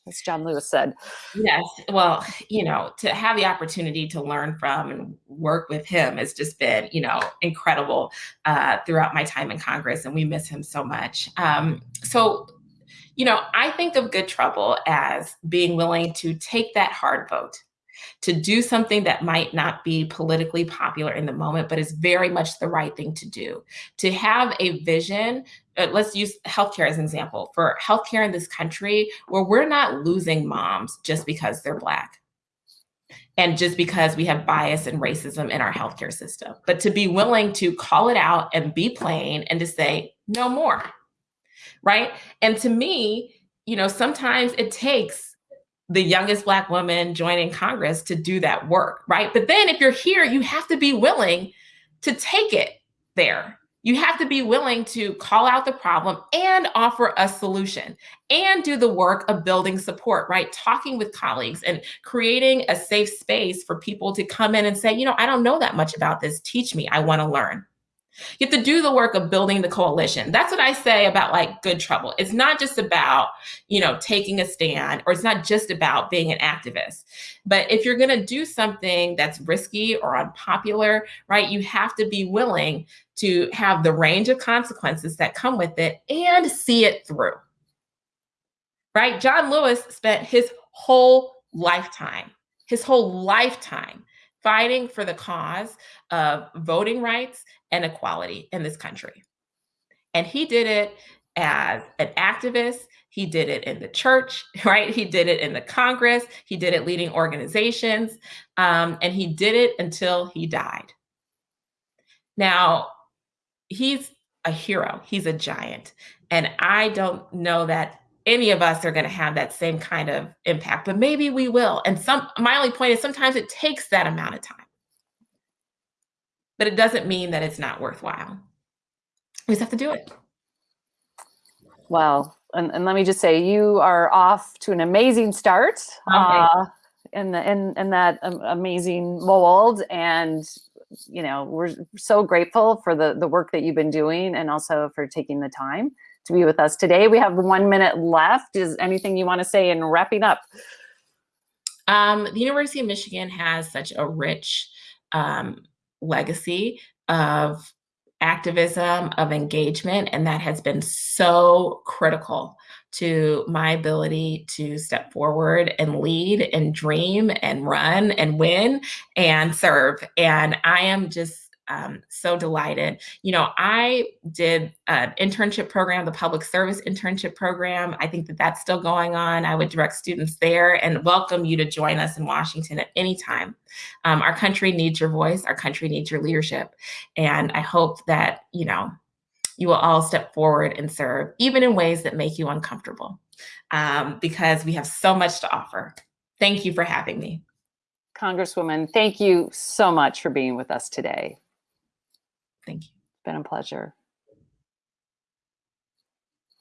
as John Lewis said. Yes. Well, you know, to have the opportunity to learn from and work with him has just been, you know, incredible uh, throughout my time in Congress, and we miss him so much. Um, so, you know, I think of good trouble as being willing to take that hard vote to do something that might not be politically popular in the moment, but is very much the right thing to do. To have a vision, uh, let's use healthcare as an example. For healthcare in this country, where we're not losing moms just because they're Black and just because we have bias and racism in our healthcare system, but to be willing to call it out and be plain and to say, no more, right? And to me, you know, sometimes it takes the youngest black woman joining Congress to do that work, right? But then if you're here, you have to be willing to take it there. You have to be willing to call out the problem and offer a solution and do the work of building support, right? Talking with colleagues and creating a safe space for people to come in and say, you know, I don't know that much about this. Teach me. I want to learn. You have to do the work of building the coalition. That's what I say about like good trouble. It's not just about, you know, taking a stand or it's not just about being an activist. But if you're going to do something that's risky or unpopular, right, you have to be willing to have the range of consequences that come with it and see it through. Right? John Lewis spent his whole lifetime, his whole lifetime fighting for the cause of voting rights and equality in this country. And he did it as an activist. He did it in the church, right? He did it in the Congress. He did it leading organizations. Um, and he did it until he died. Now, he's a hero, he's a giant. And I don't know that any of us are going to have that same kind of impact, but maybe we will. And some my only point is sometimes it takes that amount of time but it doesn't mean that it's not worthwhile. We just have to do it. Well, and, and let me just say, you are off to an amazing start. Okay. Uh, in the in in that amazing mold and you know we're so grateful for the the work that you've been doing and also for taking the time to be with us today. We have one minute left. Is anything you want to say in wrapping up? Um, the University of Michigan has such a rich um, legacy of activism, of engagement, and that has been so critical to my ability to step forward and lead and dream and run and win and serve. And I am just um, so delighted. You know, I did an internship program, the public service internship program. I think that that's still going on. I would direct students there and welcome you to join us in Washington at any time. Um, our country needs your voice. Our country needs your leadership. And I hope that, you know, you will all step forward and serve, even in ways that make you uncomfortable, um, because we have so much to offer. Thank you for having me. congresswoman thank you so much for being with us today Thank you. it's been a pleasure